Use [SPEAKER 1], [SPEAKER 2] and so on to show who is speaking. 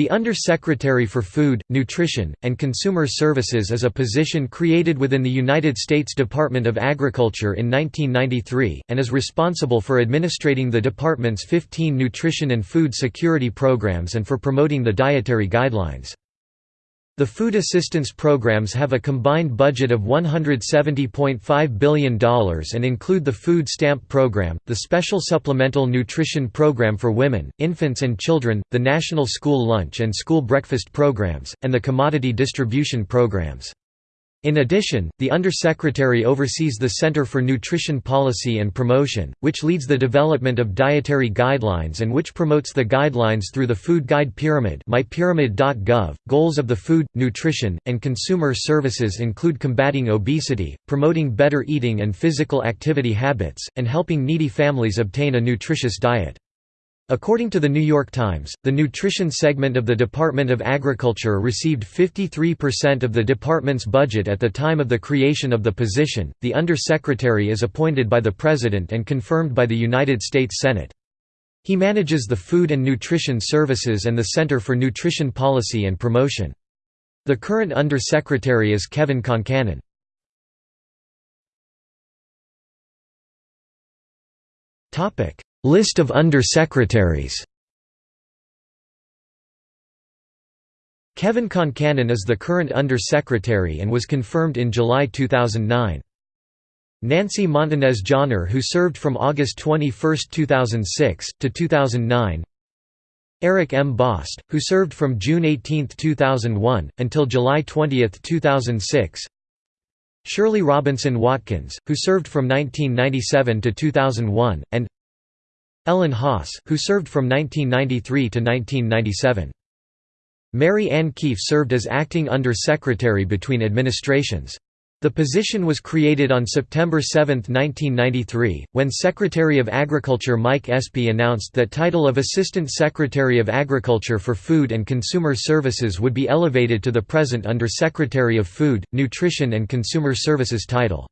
[SPEAKER 1] The Under-Secretary for Food, Nutrition, and Consumer Services is a position created within the United States Department of Agriculture in 1993, and is responsible for administrating the department's 15 nutrition and food security programs and for promoting the dietary guidelines. The food assistance programs have a combined budget of $170.5 billion and include the Food Stamp Program, the Special Supplemental Nutrition Program for Women, Infants and Children, the National School Lunch and School Breakfast Programs, and the Commodity Distribution Programs. In addition, the Undersecretary oversees the Center for Nutrition Policy and Promotion, which leads the development of dietary guidelines and which promotes the guidelines through the Food Guide Pyramid mypyramid.gov. .Goals of the Food, Nutrition, and Consumer Services include combating obesity, promoting better eating and physical activity habits, and helping needy families obtain a nutritious diet. According to the New York Times, the nutrition segment of the Department of Agriculture received 53% of the department's budget at the time of the creation of the position. The Under-Secretary is appointed by the President and confirmed by the United States Senate. He manages the Food and Nutrition Services and the Center for Nutrition Policy and Promotion. The current Under-Secretary is Kevin Concannon. Topic: List of Under-Secretaries Kevin Concannon is the current Under-Secretary and was confirmed in July 2009. Nancy Montanez Johner who served from August 21, 2006, to 2009 Eric M. Bost, who served from June 18, 2001, until July 20, 2006 Shirley Robinson Watkins, who served from 1997 to 2001, and Ellen Haas, who served from 1993 to 1997. Mary Ann Keefe served as acting Under-Secretary between administrations. The position was created on September 7, 1993, when Secretary of Agriculture Mike Espy announced that title of Assistant Secretary of Agriculture for Food and Consumer Services would be elevated to the present Under-Secretary of Food, Nutrition and Consumer Services title.